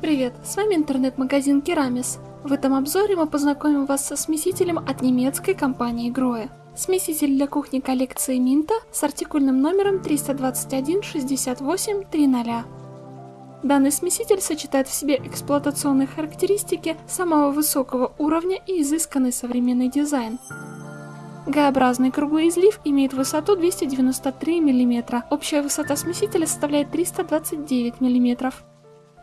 Привет, с вами интернет-магазин Керамис. В этом обзоре мы познакомим вас со смесителем от немецкой компании Grohe. Смеситель для кухни коллекции Минта с артикульным номером 321-68-30. Данный смеситель сочетает в себе эксплуатационные характеристики самого высокого уровня и изысканный современный дизайн. Г-образный круглый излив имеет высоту 293 мм, общая высота смесителя составляет 329 мм.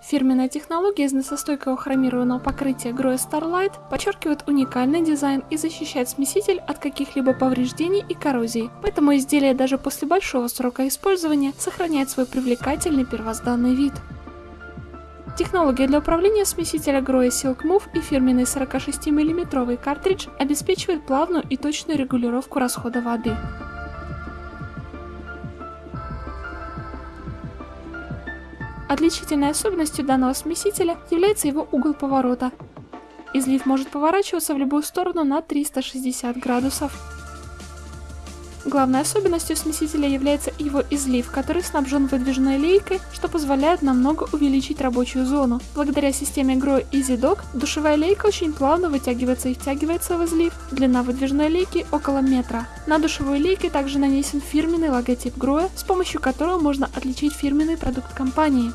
Фирменная технология из носостойкого хромированного покрытия Grohe Starlight подчеркивает уникальный дизайн и защищает смеситель от каких-либо повреждений и коррозии, поэтому изделие даже после большого срока использования сохраняет свой привлекательный первозданный вид. Технология для управления смесителя Grohe Silk Move и фирменный 46 мм картридж обеспечивает плавную и точную регулировку расхода воды. Отличительной особенностью данного смесителя является его угол поворота. Излив может поворачиваться в любую сторону на 360 градусов. Главной особенностью смесителя является его излив, который снабжен выдвижной лейкой, что позволяет намного увеличить рабочую зону. Благодаря системе Grow EasyDock душевая лейка очень плавно вытягивается и втягивается в излив. Длина выдвижной лейки около метра. На душевой лейке также нанесен фирменный логотип Grohe, с помощью которого можно отличить фирменный продукт компании.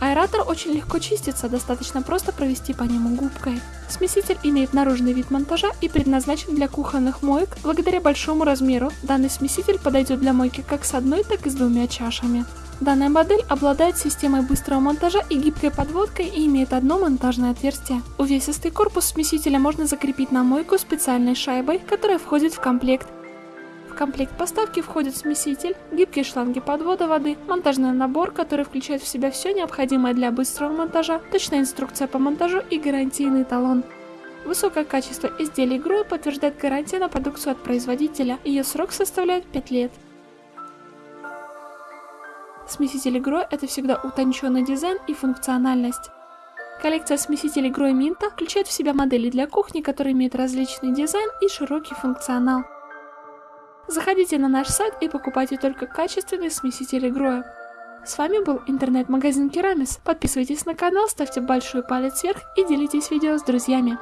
Аэратор очень легко чистится, достаточно просто провести по нему губкой. Смеситель имеет наружный вид монтажа и предназначен для кухонных моек. Благодаря большому размеру данный смеситель подойдет для мойки как с одной, так и с двумя чашами. Данная модель обладает системой быстрого монтажа и гибкой подводкой и имеет одно монтажное отверстие. Увесистый корпус смесителя можно закрепить на мойку специальной шайбой, которая входит в комплект комплект поставки входит смеситель, гибкие шланги подвода воды, монтажный набор, который включает в себя все необходимое для быстрого монтажа, точная инструкция по монтажу и гарантийный талон. Высокое качество изделий ГРУ подтверждает гарантия на продукцию от производителя, ее срок составляет 5 лет. Смесители ГРО – это всегда утонченный дизайн и функциональность. Коллекция смесителей ГРО и Минта включает в себя модели для кухни, которые имеют различный дизайн и широкий функционал. Заходите на наш сайт и покупайте только качественные смесители Гроя. С вами был интернет-магазин Керамис. Подписывайтесь на канал, ставьте большой палец вверх и делитесь видео с друзьями.